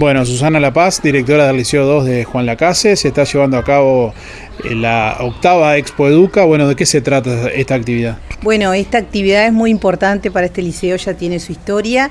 Bueno, Susana La Paz, directora del Liceo 2 de Juan Lacase, se está llevando a cabo eh, la octava Expo Educa. Bueno, ¿de qué se trata esta actividad? Bueno, esta actividad es muy importante para este liceo, ya tiene su historia.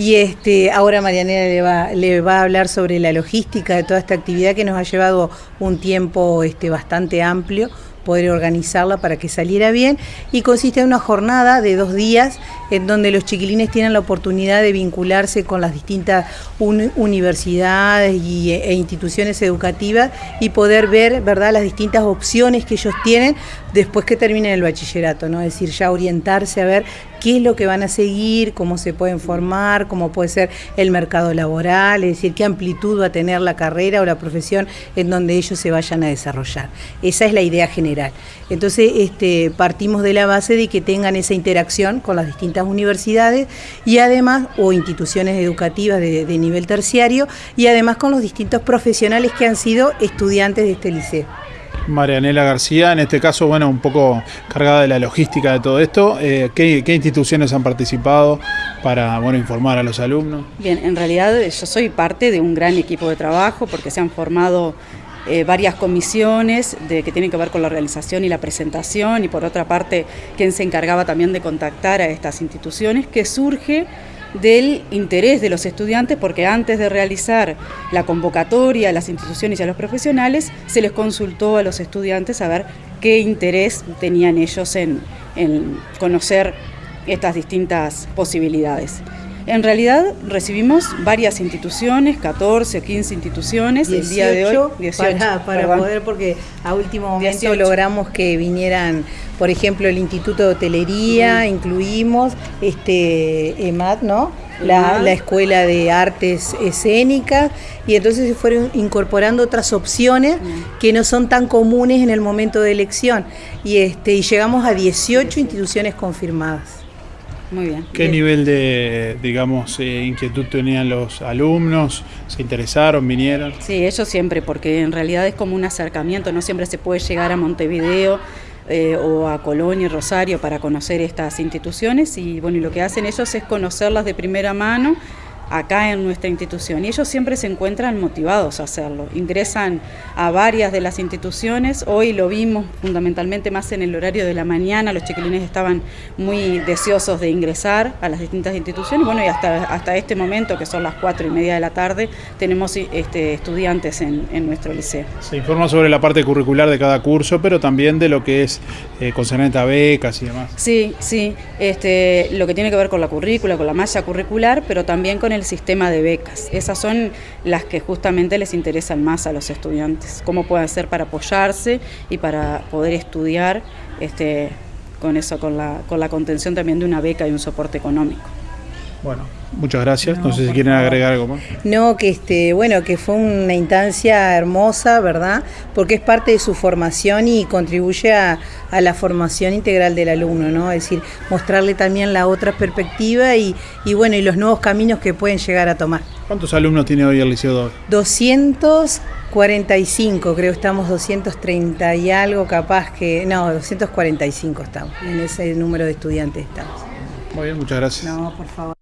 Y este, ahora Marianela le va, le va a hablar sobre la logística de toda esta actividad que nos ha llevado un tiempo este, bastante amplio poder organizarla para que saliera bien y consiste en una jornada de dos días en donde los chiquilines tienen la oportunidad de vincularse con las distintas universidades y, e instituciones educativas y poder ver ¿verdad? las distintas opciones que ellos tienen después que terminen el bachillerato, ¿no? es decir, ya orientarse a ver qué es lo que van a seguir, cómo se pueden formar, cómo puede ser el mercado laboral, es decir, qué amplitud va a tener la carrera o la profesión en donde ellos se vayan a desarrollar. Esa es la idea general. Entonces, este, partimos de la base de que tengan esa interacción con las distintas universidades y además, o instituciones educativas de, de nivel terciario, y además con los distintos profesionales que han sido estudiantes de este liceo. Marianela García, en este caso, bueno, un poco cargada de la logística de todo esto. Eh, ¿qué, instituciones han participado para bueno, informar a los alumnos? Bien, en realidad yo soy parte de un gran equipo de trabajo porque se han formado eh, varias comisiones de, que tienen que ver con la realización y la presentación y por otra parte quien se encargaba también de contactar a estas instituciones que surge del interés de los estudiantes porque antes de realizar la convocatoria a las instituciones y a los profesionales se les consultó a los estudiantes a ver qué interés tenían ellos en, en conocer estas distintas posibilidades. En realidad recibimos varias instituciones, 14 o 15 instituciones el día de hoy. 18, para, poder, porque a último momento logramos que vinieran, por ejemplo, el Instituto de Hotelería, incluimos este EMAT, ¿no? La, la, Escuela de Artes Escénicas y entonces se fueron incorporando otras opciones que no son tan comunes en el momento de elección y, este, y llegamos a 18 instituciones confirmadas. Muy bien. ¿Qué nivel de, digamos, eh, inquietud tenían los alumnos? ¿Se interesaron, vinieron? Sí, ellos siempre, porque en realidad es como un acercamiento, no siempre se puede llegar a Montevideo eh, o a Colonia y Rosario para conocer estas instituciones y bueno, y lo que hacen ellos es conocerlas de primera mano acá en nuestra institución y ellos siempre se encuentran motivados a hacerlo. Ingresan a varias de las instituciones, hoy lo vimos fundamentalmente más en el horario de la mañana, los chiquilines estaban muy deseosos de ingresar a las distintas instituciones, bueno y hasta, hasta este momento que son las cuatro y media de la tarde tenemos este, estudiantes en, nuestro liceo. Se informa sobre la parte curricular de cada curso, pero también de lo que es eh, concernente a becas y demás. Sí, sí, este, lo que tiene que ver con la currícula, con la malla curricular, pero también con el el sistema de becas. Esas son las que justamente les interesan más a los estudiantes, cómo pueden hacer para apoyarse y para poder estudiar este, con eso, con la, con la contención también de una beca y un soporte económico. Bueno, muchas gracias. No, sé si quieren agregar algo más. No, que este, bueno, que fue una instancia hermosa, ¿verdad? Porque es parte de su formación y contribuye a, la formación integral del alumno, ¿no? Es decir, mostrarle también la otra perspectiva y, y bueno, y los nuevos caminos que pueden llegar a tomar. ¿Cuántos alumnos tiene hoy el Liceo 2? 245, creo estamos 230 y algo capaz que, no, 245 estamos, en ese número de estudiantes estamos. Muy bien, muchas gracias. No, por favor.